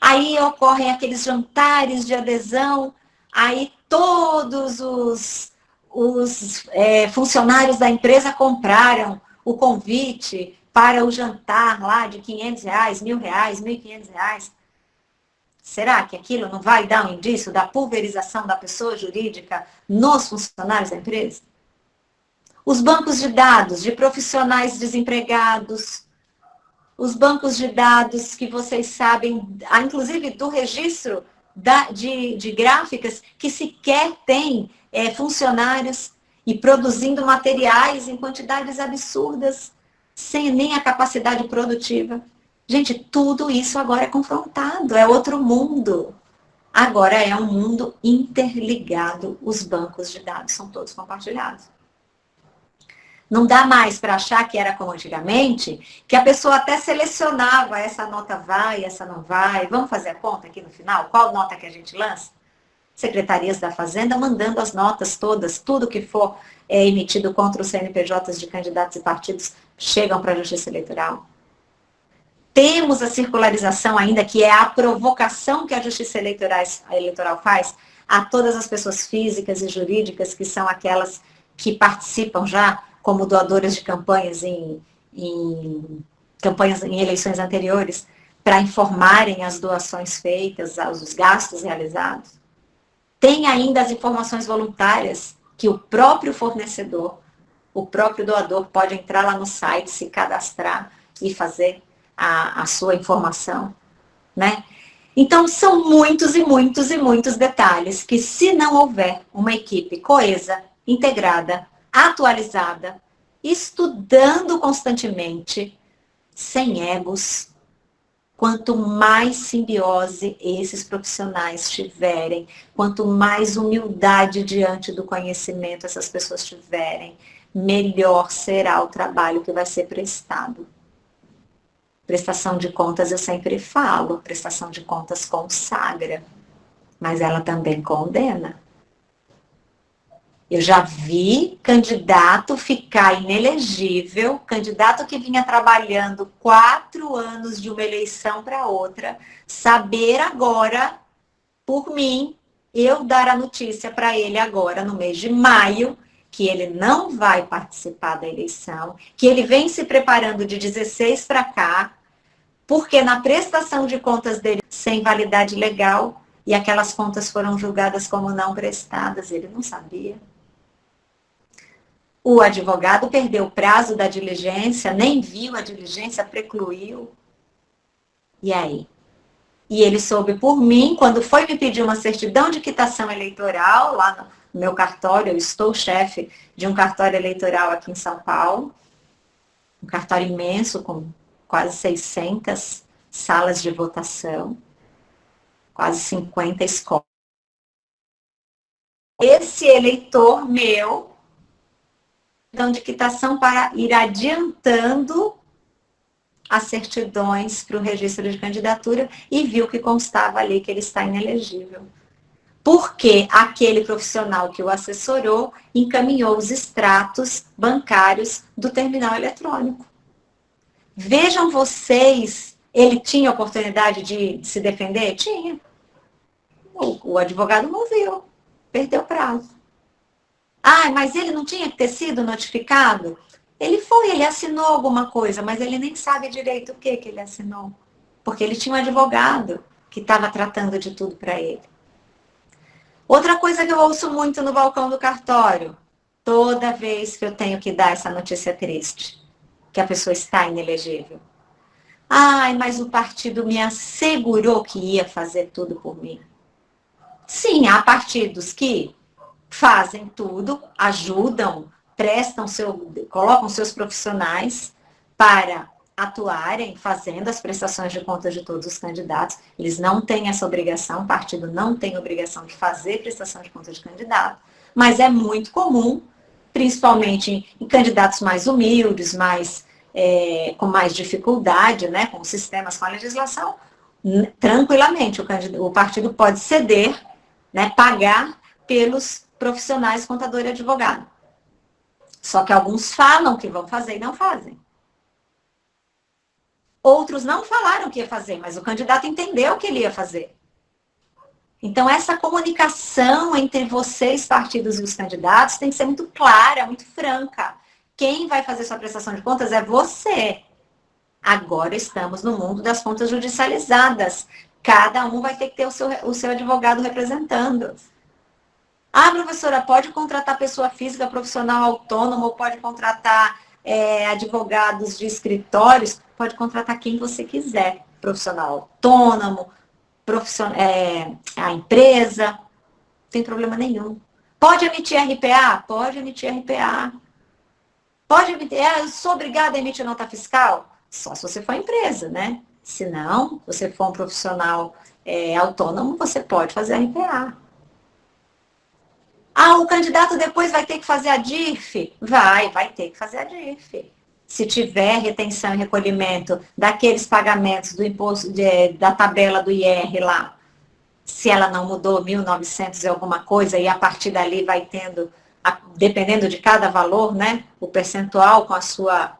Aí ocorrem aqueles jantares de adesão, aí todos os, os é, funcionários da empresa compraram o convite para o jantar lá de 500 reais, mil reais, 1.500 reais. Será que aquilo não vai dar um indício da pulverização da pessoa jurídica nos funcionários da empresa? Os bancos de dados de profissionais desempregados, os bancos de dados que vocês sabem, inclusive do registro da, de, de gráficas, que sequer tem é, funcionários e produzindo materiais em quantidades absurdas, sem nem a capacidade produtiva. Gente, tudo isso agora é confrontado, é outro mundo. Agora é um mundo interligado, os bancos de dados são todos compartilhados. Não dá mais para achar que era como antigamente, que a pessoa até selecionava essa nota vai, essa não vai. Vamos fazer a conta aqui no final? Qual nota que a gente lança? Secretarias da Fazenda mandando as notas todas, tudo que for é, emitido contra os CNPJs de candidatos e partidos chegam para a Justiça Eleitoral. Temos a circularização ainda, que é a provocação que a Justiça Eleitoral, faz a todas as pessoas físicas e jurídicas que são aquelas que participam já como doadores de campanhas em, em campanhas em eleições anteriores, para informarem as doações feitas, os gastos realizados. Tem ainda as informações voluntárias que o próprio fornecedor, o próprio doador pode entrar lá no site, se cadastrar e fazer a, a sua informação, né? Então, são muitos e muitos e muitos detalhes que, se não houver uma equipe coesa, integrada, atualizada, estudando constantemente, sem egos. Quanto mais simbiose esses profissionais tiverem, quanto mais humildade diante do conhecimento essas pessoas tiverem, melhor será o trabalho que vai ser prestado. Prestação de contas eu sempre falo, prestação de contas consagra, mas ela também condena. Eu já vi candidato ficar inelegível, candidato que vinha trabalhando quatro anos de uma eleição para outra, saber agora, por mim, eu dar a notícia para ele agora, no mês de maio, que ele não vai participar da eleição, que ele vem se preparando de 16 para cá, porque na prestação de contas dele sem validade legal e aquelas contas foram julgadas como não prestadas, ele não sabia. O advogado perdeu o prazo da diligência, nem viu a diligência, precluiu. E aí? E ele soube por mim, quando foi me pedir uma certidão de quitação eleitoral, lá no meu cartório, eu estou chefe de um cartório eleitoral aqui em São Paulo, um cartório imenso, com quase 600 salas de votação, quase 50 escolas. Esse eleitor meu então, de quitação para ir adiantando as certidões para o registro de candidatura e viu que constava ali que ele está inelegível. Porque aquele profissional que o assessorou encaminhou os extratos bancários do terminal eletrônico. Vejam vocês, ele tinha oportunidade de se defender? Tinha. O, o advogado não viu, perdeu prazo. Ah, mas ele não tinha que ter sido notificado? Ele foi, ele assinou alguma coisa, mas ele nem sabe direito o que, que ele assinou. Porque ele tinha um advogado que estava tratando de tudo para ele. Outra coisa que eu ouço muito no balcão do cartório, toda vez que eu tenho que dar essa notícia triste, que a pessoa está inelegível. Ai, mas o partido me assegurou que ia fazer tudo por mim. Sim, há partidos que fazem tudo, ajudam, prestam seu, colocam seus profissionais para atuarem fazendo as prestações de contas de todos os candidatos. Eles não têm essa obrigação, o partido não tem obrigação de fazer prestação de contas de candidato, mas é muito comum, principalmente em, candidatos mais humildes, mais é, com mais dificuldade, né, com sistemas, com a legislação, tranquilamente o, o partido pode ceder, né, pagar pelos profissionais, contador e advogado. Só que alguns falam que vão fazer e não fazem. Outros não falaram que ia fazer, mas o candidato entendeu que ele ia fazer. Então, essa comunicação entre vocês, partidos e os candidatos, tem que ser muito clara, muito franca. Quem vai fazer sua prestação de contas é você. Agora estamos no mundo das contas judicializadas. Cada um vai ter que ter o seu, o seu advogado representando. Ah, professora, pode contratar pessoa física profissional autônoma ou pode contratar é, advogados de escritórios? Pode contratar quem você quiser. Profissional autônomo, profissional, é, a empresa, não tem problema nenhum. Pode emitir RPA? Pode emitir RPA. Pode emitir, é, eu sou obrigada a emitir nota fiscal? Só se você for empresa, né? Se não, você for um profissional é, autônomo, você pode fazer RPA. Ah, o candidato depois vai ter que fazer a DIF? Vai, vai ter que fazer a DIF. Se tiver retenção e recolhimento daqueles pagamentos do imposto de, da tabela do IR lá, se ela não mudou 1.900 e alguma coisa, e a partir dali vai tendo, dependendo de cada valor, né, o percentual com a sua,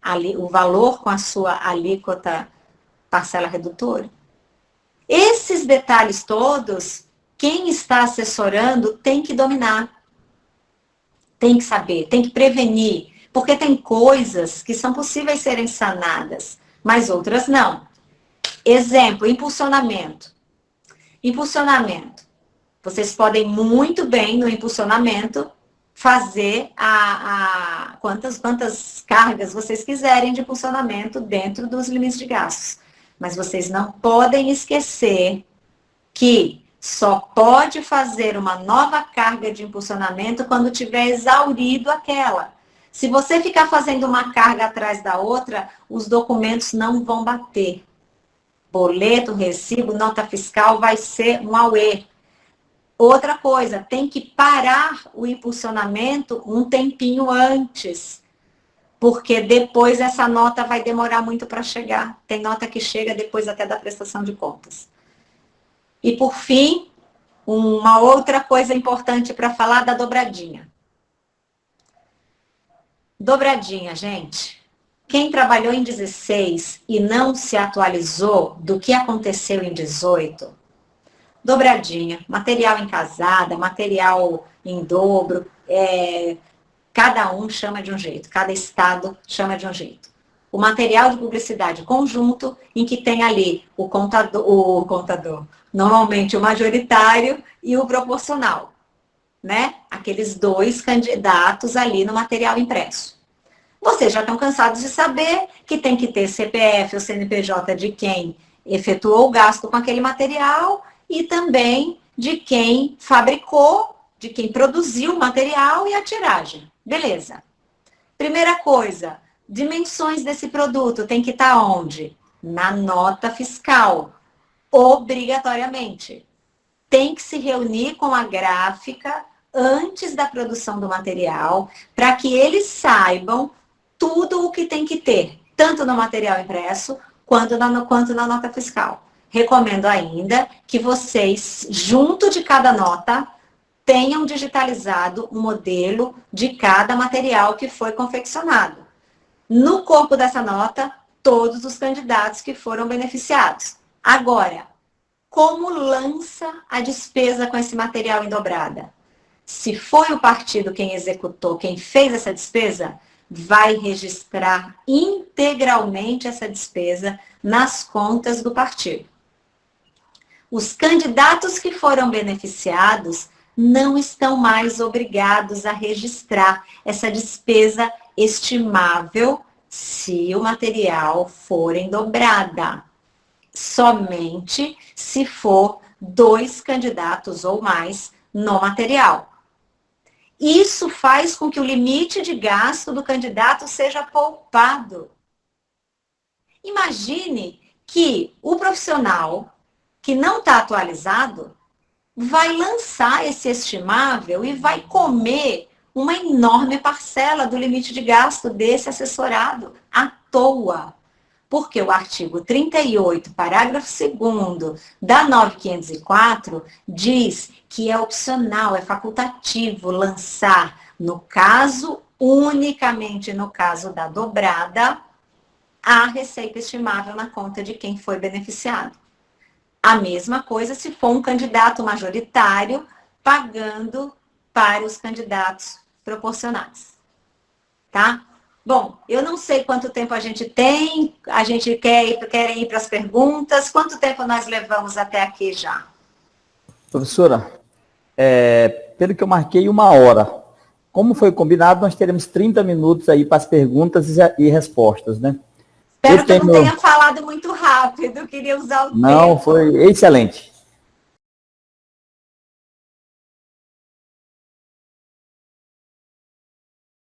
ali, o valor com a sua alíquota parcela redutora. Esses detalhes todos quem está assessorando tem que dominar. Tem que saber, tem que prevenir. Porque tem coisas que são possíveis serem sanadas, mas outras não. Exemplo, impulsionamento. Impulsionamento. Vocês podem muito bem no impulsionamento fazer a, a, quantas, quantas cargas vocês quiserem de impulsionamento dentro dos limites de gastos. Mas vocês não podem esquecer que só pode fazer uma nova carga de impulsionamento quando tiver exaurido aquela. Se você ficar fazendo uma carga atrás da outra, os documentos não vão bater. Boleto, recibo, nota fiscal vai ser um AUE. Outra coisa, tem que parar o impulsionamento um tempinho antes. Porque depois essa nota vai demorar muito para chegar. Tem nota que chega depois até da prestação de contas. E por fim, uma outra coisa importante para falar da dobradinha. Dobradinha, gente. Quem trabalhou em 16 e não se atualizou do que aconteceu em 18, dobradinha, material em casada, material em dobro, é, cada um chama de um jeito, cada estado chama de um jeito. O material de publicidade conjunto, em que tem ali o contador, o contador, normalmente o majoritário e o proporcional né? Aqueles dois candidatos ali no material impresso. Vocês já estão cansados de saber que tem que ter CPF ou CNPJ de quem efetuou o gasto com aquele material e também de quem fabricou, de quem produziu o material e a tiragem. Beleza. Primeira coisa, dimensões desse produto tem que estar onde? Na nota fiscal, obrigatoriamente. Tem que se reunir com a gráfica antes da produção do material, para que eles saibam tudo o que tem que ter, tanto no material impresso quanto na, quanto na nota fiscal. Recomendo ainda que vocês, junto de cada nota, tenham digitalizado o modelo de cada material que foi confeccionado. No corpo dessa nota, todos os candidatos que foram beneficiados. Agora, como lança a despesa com esse material em dobrada? se foi o partido quem executou, quem fez essa despesa, vai registrar integralmente essa despesa nas contas do partido. Os candidatos que foram beneficiados não estão mais obrigados a registrar essa despesa estimável se o material for em dobrada. Somente se for dois candidatos ou mais no material. Isso faz com que o limite de gasto do candidato seja poupado. Imagine que o profissional que não está atualizado vai lançar esse estimável e vai comer uma enorme parcela do limite de gasto desse assessorado à toa porque o artigo 38, parágrafo 2 da 9504 diz que é opcional, é facultativo lançar, no caso, unicamente no caso da dobrada, a receita estimável na conta de quem foi beneficiado. A mesma coisa se for um candidato majoritário pagando para os candidatos proporcionais. Tá? Bom, eu não sei quanto tempo a gente tem, a gente quer ir, quer ir para as perguntas. Quanto tempo nós levamos até aqui já? Professora, é, pelo que eu marquei, uma hora. Como foi combinado, nós teremos 30 minutos aí para as perguntas e, respostas, né? Espero eu que tenho... eu não tenha falado muito rápido, queria usar o Não, tempo. foi excelente.